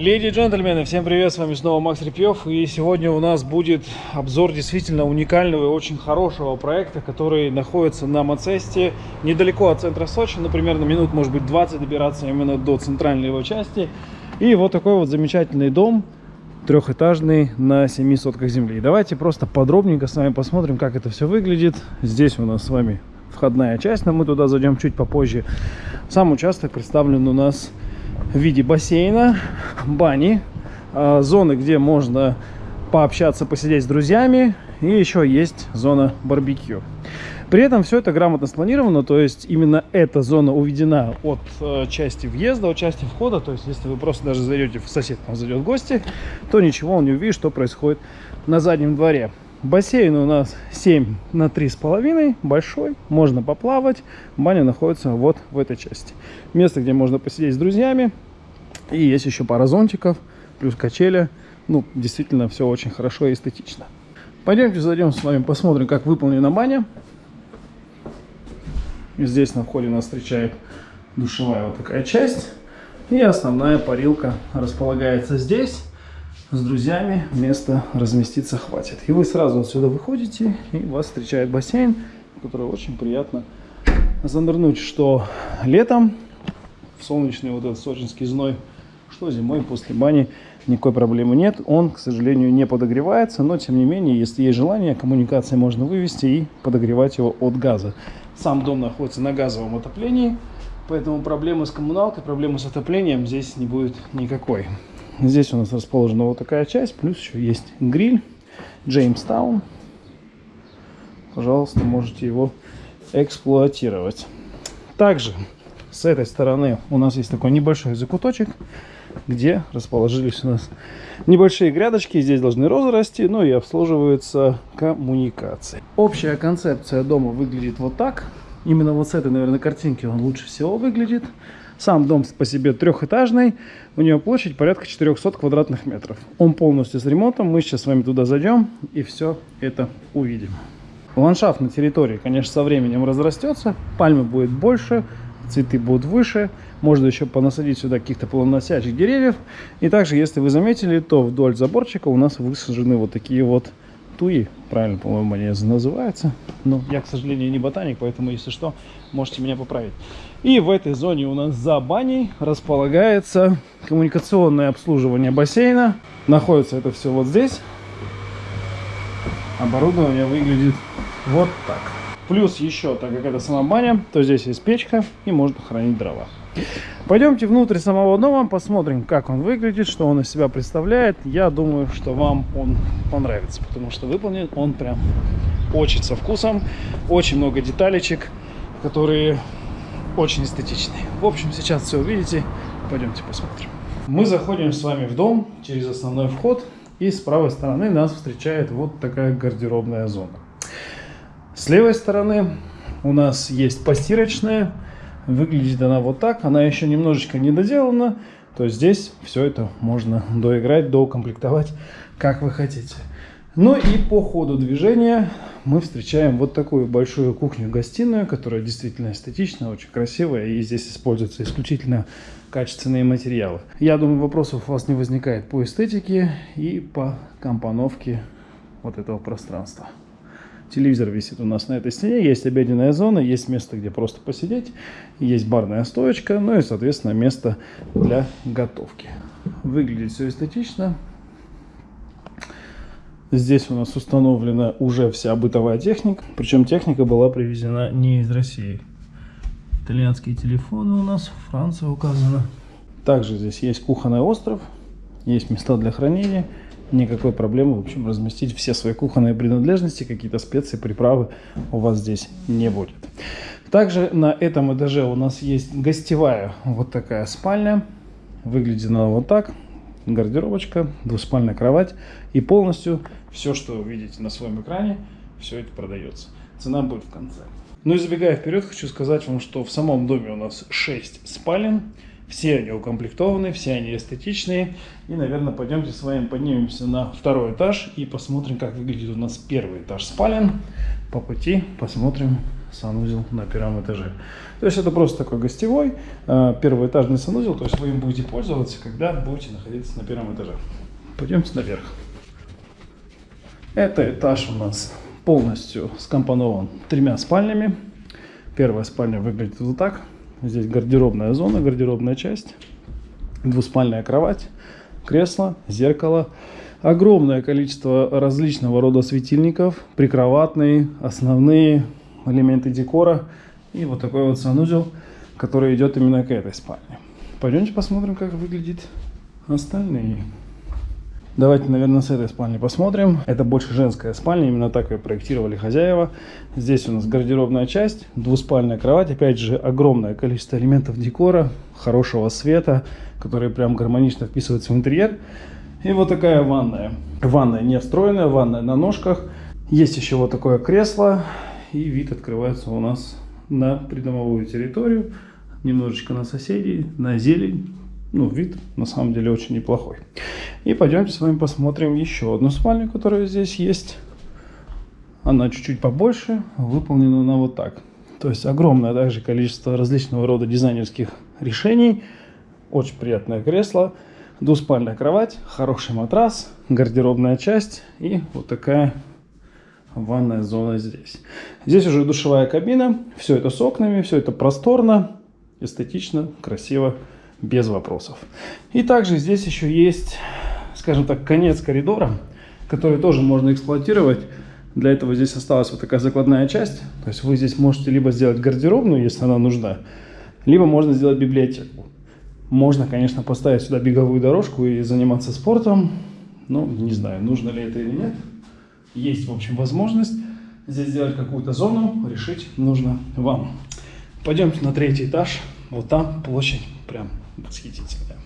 Леди и джентльмены, всем привет, с вами снова Макс Репьев, и сегодня у нас будет обзор действительно уникального и очень хорошего проекта, который находится на Мацесте, недалеко от центра Сочи, ну, примерно минут, может быть, 20 добираться именно до центральной его части. И вот такой вот замечательный дом, трехэтажный, на 7 сотках земли. Давайте просто подробненько с вами посмотрим, как это все выглядит. Здесь у нас с вами входная часть, но мы туда зайдем чуть попозже. Сам участок представлен у нас в виде бассейна, бани, а, зоны, где можно пообщаться, посидеть с друзьями, и еще есть зона барбекю. При этом все это грамотно спланировано, то есть именно эта зона уведена от э, части въезда, от части входа, то есть если вы просто даже зайдете, в сосед там зайдет в гости, то ничего он не увидит, что происходит на заднем дворе. Бассейн у нас 7 на 3,5, большой, можно поплавать. Баня находится вот в этой части. Место, где можно посидеть с друзьями. И есть еще пара зонтиков, плюс качеля. Ну, действительно, все очень хорошо и эстетично. Пойдемте зайдем с вами, посмотрим, как выполнена баня. Здесь на входе нас встречает душевая вот такая часть. И основная парилка располагается здесь с друзьями места разместиться хватит. И вы сразу отсюда выходите, и вас встречает бассейн, который очень приятно занырнуть, что летом, в солнечный вот этот сочинский зной, что зимой после бани никакой проблемы нет. Он, к сожалению, не подогревается, но тем не менее, если есть желание, коммуникации можно вывести и подогревать его от газа. Сам дом находится на газовом отоплении, поэтому проблемы с коммуналкой, проблемы с отоплением здесь не будет никакой. Здесь у нас расположена вот такая часть, плюс еще есть гриль Джеймстаун. Пожалуйста, можете его эксплуатировать. Также с этой стороны у нас есть такой небольшой закуточек, где расположились у нас небольшие грядочки. Здесь должны розы расти, ну и обслуживаются коммуникации. Общая концепция дома выглядит вот так. Именно вот с этой, наверное, картинки он лучше всего выглядит. Сам дом по себе трехэтажный, у него площадь порядка 400 квадратных метров. Он полностью с ремонтом, мы сейчас с вами туда зайдем и все это увидим. Ландшафт на территории, конечно, со временем разрастется, пальмы будет больше, цветы будут выше, можно еще понасадить сюда каких-то плодоносящих деревьев. И также, если вы заметили, то вдоль заборчика у нас высажены вот такие вот туи, правильно, по-моему, они называются. Но я, к сожалению, не ботаник, поэтому, если что, можете меня поправить. И в этой зоне у нас за баней располагается коммуникационное обслуживание бассейна. Находится это все вот здесь. Оборудование выглядит вот так. Плюс еще, так как это сама баня, то здесь есть печка и можно хранить дрова. Пойдемте внутрь самого дома, посмотрим, как он выглядит, что он из себя представляет. Я думаю, что вам он понравится, потому что выполнен он прям очень со вкусом. Очень много деталечек, которые очень эстетичные. В общем, сейчас все увидите. Пойдемте посмотрим. Мы заходим с вами в дом через основной вход. И с правой стороны нас встречает вот такая гардеробная зона. С левой стороны у нас есть постирочная Выглядит она вот так. Она еще немножечко не доделана. То здесь все это можно доиграть, доукомплектовать, как вы хотите. Ну и по ходу движения мы встречаем вот такую большую кухню-гостиную, которая действительно эстетичная, очень красивая. И здесь используются исключительно качественные материалы. Я думаю, вопросов у вас не возникает по эстетике и по компоновке вот этого пространства. Телевизор висит у нас на этой стене, есть обеденная зона, есть место, где просто посидеть, есть барная стоечка, ну и, соответственно, место для готовки. Выглядит все эстетично. Здесь у нас установлена уже вся бытовая техника, причем техника была привезена не из России. Итальянские телефоны у нас, Франция указана. Также здесь есть кухонный остров, есть места для хранения никакой проблемы, в общем, разместить все свои кухонные принадлежности, какие-то специи, приправы у вас здесь не будет. Также на этом этаже у нас есть гостевая вот такая спальня. Выглядит она вот так. Гардеробочка, двуспальная кровать. И полностью все, что вы видите на своем экране, все это продается. Цена будет в конце. Ну и забегая вперед, хочу сказать вам, что в самом доме у нас 6 спален. Все они укомплектованы, все они эстетичные. И, наверное, пойдемте с вами поднимемся на второй этаж и посмотрим, как выглядит у нас первый этаж спален. По пути посмотрим санузел на первом этаже. То есть это просто такой гостевой э, первоэтажный санузел, то есть вы им будете пользоваться, когда будете находиться на первом этаже. Пойдемте наверх. Это этаж у нас полностью скомпонован тремя спальнями. Первая спальня выглядит вот так. Здесь гардеробная зона, гардеробная часть, двуспальная кровать, кресло, зеркало, огромное количество различного рода светильников, прикроватные, основные элементы декора и вот такой вот санузел, который идет именно к этой спальне. Пойдемте посмотрим, как выглядит остальные. Давайте, наверное, с этой спальни посмотрим. Это больше женская спальня, именно так ее проектировали хозяева. Здесь у нас гардеробная часть, двуспальная кровать. Опять же, огромное количество элементов декора, хорошего света, которые прям гармонично вписываются в интерьер. И вот такая ванная. Ванная не встроенная, ванная на ножках. Есть еще вот такое кресло. И вид открывается у нас на придомовую территорию. Немножечко на соседей, на зелень ну, вид на самом деле очень неплохой. И пойдемте с вами посмотрим еще одну спальню, которая здесь есть. Она чуть-чуть побольше, выполнена она вот так. То есть огромное также количество различного рода дизайнерских решений. Очень приятное кресло, двуспальная кровать, хороший матрас, гардеробная часть и вот такая ванная зона здесь. Здесь уже душевая кабина, все это с окнами, все это просторно, эстетично, красиво без вопросов. И также здесь еще есть, скажем так, конец коридора, который тоже можно эксплуатировать. Для этого здесь осталась вот такая закладная часть. То есть вы здесь можете либо сделать гардеробную, если она нужна, либо можно сделать библиотеку. Можно, конечно, поставить сюда беговую дорожку и заниматься спортом. Но не знаю, нужно ли это или нет. Есть, в общем, возможность здесь сделать какую-то зону, решить нужно вам. Пойдемте на третий этаж. Вот там площадь прям восхитительная.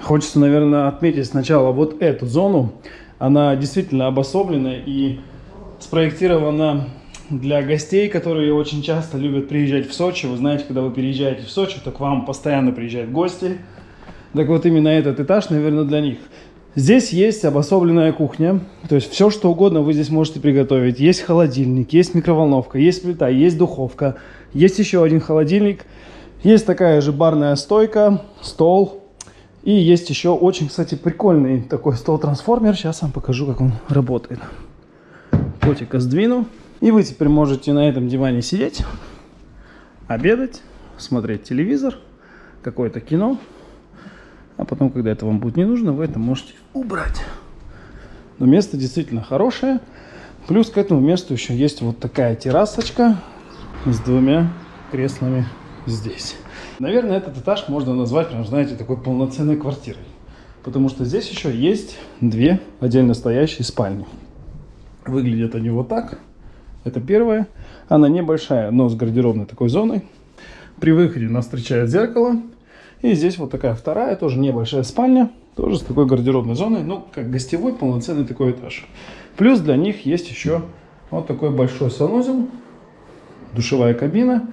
Хочется, наверное, отметить сначала вот эту зону. Она действительно обособлена и спроектирована для гостей, которые очень часто любят приезжать в Сочи. Вы знаете, когда вы переезжаете в Сочи, то к вам постоянно приезжают гости. Так вот, именно этот этаж, наверное, для них. Здесь есть обособленная кухня, то есть все, что угодно вы здесь можете приготовить. Есть холодильник, есть микроволновка, есть плита, есть духовка, есть еще один холодильник – есть такая же барная стойка, стол. И есть еще очень, кстати, прикольный такой стол-трансформер. Сейчас вам покажу, как он работает. Котика сдвину. И вы теперь можете на этом диване сидеть, обедать, смотреть телевизор, какое-то кино. А потом, когда это вам будет не нужно, вы это можете убрать. Но место действительно хорошее. Плюс к этому месту еще есть вот такая террасочка с двумя креслами здесь. Наверное, этот этаж можно назвать, прям, знаете, такой полноценной квартирой. Потому что здесь еще есть две отдельно стоящие спальни. Выглядят они вот так. Это первая. Она небольшая, но с гардеробной такой зоной. При выходе нас встречает зеркало. И здесь вот такая вторая, тоже небольшая спальня. Тоже с такой гардеробной зоной. Ну, как гостевой полноценный такой этаж. Плюс для них есть еще вот такой большой санузел. Душевая кабина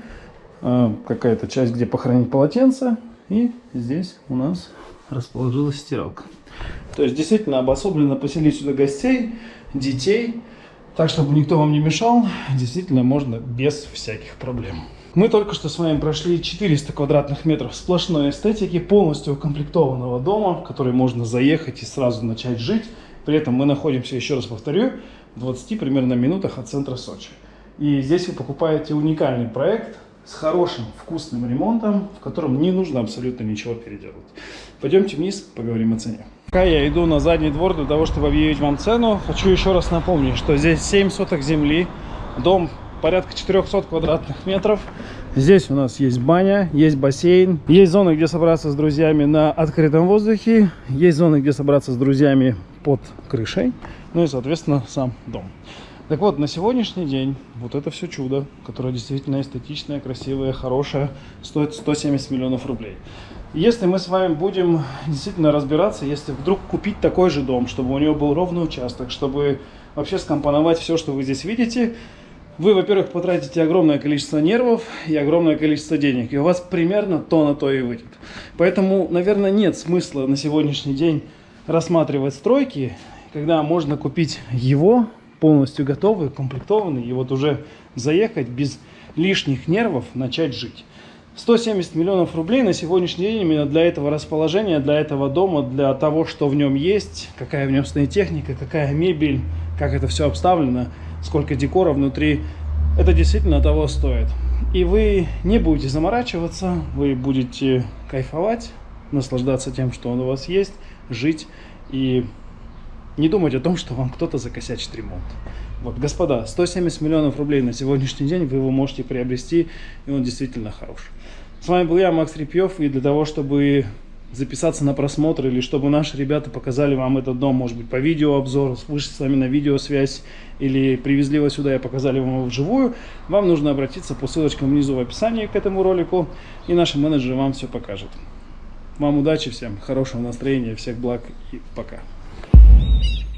какая-то часть, где похоронить полотенце. И здесь у нас расположилась стиралка. То есть действительно обособленно поселить сюда гостей, детей, так чтобы никто вам не мешал, действительно можно без всяких проблем. Мы только что с вами прошли 400 квадратных метров сплошной эстетики, полностью укомплектованного дома, в который можно заехать и сразу начать жить. При этом мы находимся, еще раз повторю, в 20 примерно минутах от центра Сочи. И здесь вы покупаете уникальный проект, с хорошим вкусным ремонтом, в котором не нужно абсолютно ничего переделывать. Пойдемте вниз, поговорим о цене. Пока я иду на задний двор для того, чтобы объявить вам цену, хочу еще раз напомнить, что здесь 7 соток земли, дом порядка 400 квадратных метров. Здесь у нас есть баня, есть бассейн, есть зоны, где собраться с друзьями на открытом воздухе, есть зоны, где собраться с друзьями под крышей, ну и, соответственно, сам дом. Так вот, на сегодняшний день вот это все чудо, которое действительно эстетичное, красивое, хорошее, стоит 170 миллионов рублей. Если мы с вами будем действительно разбираться, если вдруг купить такой же дом, чтобы у него был ровный участок, чтобы вообще скомпоновать все, что вы здесь видите, вы, во-первых, потратите огромное количество нервов и огромное количество денег, и у вас примерно то на то и выйдет. Поэтому, наверное, нет смысла на сегодняшний день рассматривать стройки, когда можно купить его полностью готовый, комплектованный, и вот уже заехать без лишних нервов начать жить. 170 миллионов рублей на сегодняшний день именно для этого расположения, для этого дома, для того, что в нем есть, какая в нем стоит техника, какая мебель, как это все обставлено, сколько декора внутри, это действительно того стоит. И вы не будете заморачиваться, вы будете кайфовать, наслаждаться тем, что он у вас есть, жить и не думать о том, что вам кто-то закосячит ремонт. Вот, господа, 170 миллионов рублей на сегодняшний день вы его можете приобрести, и он действительно хорош. С вами был я, Макс Репьев, и для того, чтобы записаться на просмотр или чтобы наши ребята показали вам этот дом, может быть, по видеообзору, вышли с вами на видеосвязь или привезли его сюда и показали вам его вживую, вам нужно обратиться по ссылочкам внизу в описании к этому ролику, и наши менеджеры вам все покажут. Вам удачи всем, хорошего настроения, всех благ и пока. Thank you.